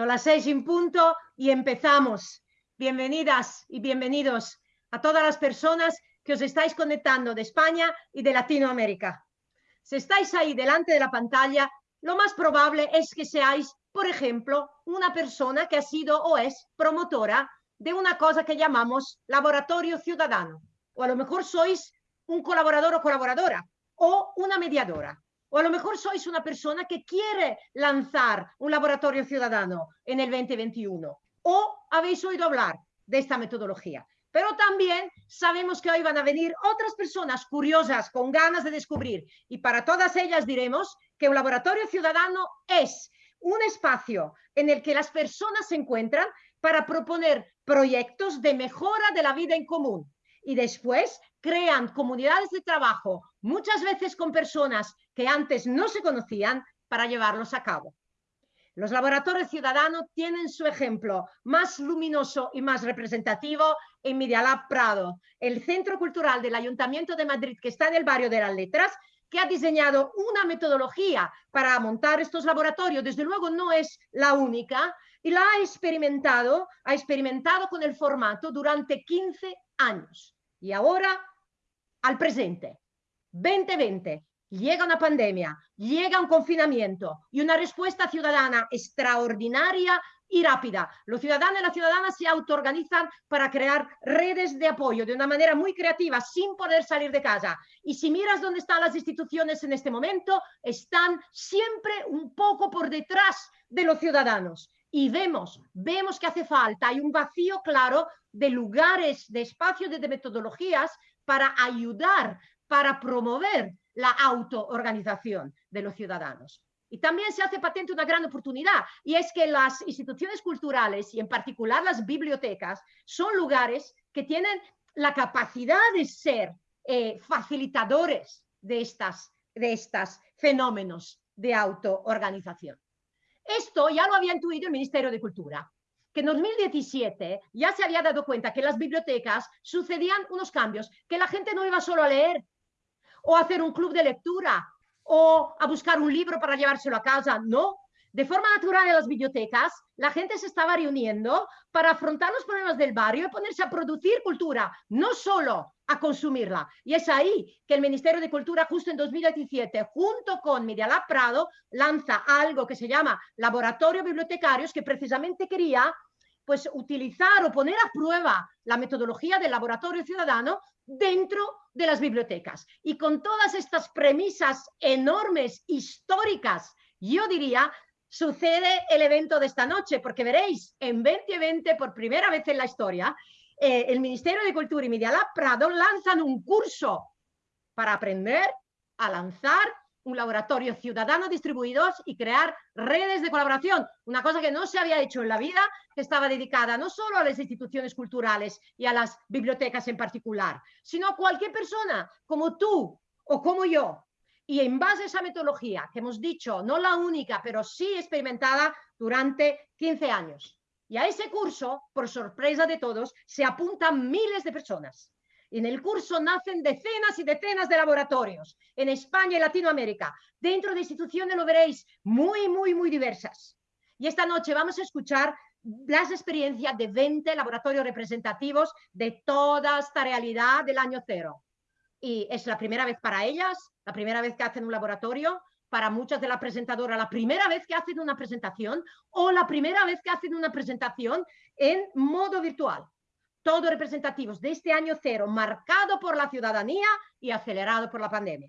Son las seis en punto y empezamos. Bienvenidas y bienvenidos a todas las personas que os estáis conectando de España y de Latinoamérica. Si estáis ahí delante de la pantalla, lo más probable es que seáis, por ejemplo, una persona que ha sido o es promotora de una cosa que llamamos laboratorio ciudadano. O a lo mejor sois un colaborador o colaboradora o una mediadora. O a lo mejor sois una persona que quiere lanzar un laboratorio ciudadano en el 2021. O habéis oído hablar de esta metodología. Pero también sabemos que hoy van a venir otras personas curiosas, con ganas de descubrir. Y para todas ellas diremos que un laboratorio ciudadano es un espacio en el que las personas se encuentran para proponer proyectos de mejora de la vida en común. Y después crean comunidades de trabajo, muchas veces con personas que antes no se conocían, para llevarlos a cabo. Los laboratorios ciudadanos tienen su ejemplo más luminoso y más representativo en Media Lab Prado, el centro cultural del Ayuntamiento de Madrid que está en el barrio de las Letras, que ha diseñado una metodología para montar estos laboratorios. Desde luego no es la única y la ha experimentado, ha experimentado con el formato durante 15 años. Y ahora al presente, 2020, llega una pandemia, llega un confinamiento y una respuesta ciudadana extraordinaria y rápida. Los ciudadanos y las ciudadanas se autoorganizan para crear redes de apoyo de una manera muy creativa, sin poder salir de casa. Y si miras dónde están las instituciones en este momento, están siempre un poco por detrás de los ciudadanos. Y vemos, vemos que hace falta, hay un vacío claro de lugares, de espacios, de metodologías para ayudar, para promover la autoorganización de los ciudadanos. Y también se hace patente una gran oportunidad, y es que las instituciones culturales, y en particular las bibliotecas, son lugares que tienen la capacidad de ser eh, facilitadores de estos de estas fenómenos de autoorganización. Esto ya lo había intuido el Ministerio de Cultura, que en 2017 ya se había dado cuenta que en las bibliotecas sucedían unos cambios, que la gente no iba solo a leer o hacer un club de lectura o a buscar un libro para llevárselo a casa, no. De forma natural en las bibliotecas, la gente se estaba reuniendo para afrontar los problemas del barrio y ponerse a producir cultura, no solo a consumirla. Y es ahí que el Ministerio de Cultura, justo en 2017, junto con Media Lab Prado, lanza algo que se llama Laboratorio Bibliotecarios, que precisamente quería pues, utilizar o poner a prueba la metodología del laboratorio ciudadano dentro de las bibliotecas. Y con todas estas premisas enormes, históricas, yo diría, sucede el evento de esta noche, porque veréis, en 2020, por primera vez en la historia, eh, el Ministerio de Cultura y Media Lab Prado lanzan un curso para aprender a lanzar un laboratorio ciudadano distribuidos y crear redes de colaboración, una cosa que no se había hecho en la vida, que estaba dedicada no solo a las instituciones culturales y a las bibliotecas en particular, sino a cualquier persona como tú o como yo, y en base a esa metodología que hemos dicho, no la única, pero sí experimentada durante 15 años. Y a ese curso, por sorpresa de todos, se apuntan miles de personas. En el curso nacen decenas y decenas de laboratorios en España y Latinoamérica. Dentro de instituciones lo veréis muy, muy, muy diversas. Y esta noche vamos a escuchar las experiencias de 20 laboratorios representativos de toda esta realidad del año cero y es la primera vez para ellas, la primera vez que hacen un laboratorio, para muchas de las presentadoras, la primera vez que hacen una presentación o la primera vez que hacen una presentación en modo virtual. Todos representativos de este año cero, marcado por la ciudadanía y acelerado por la pandemia.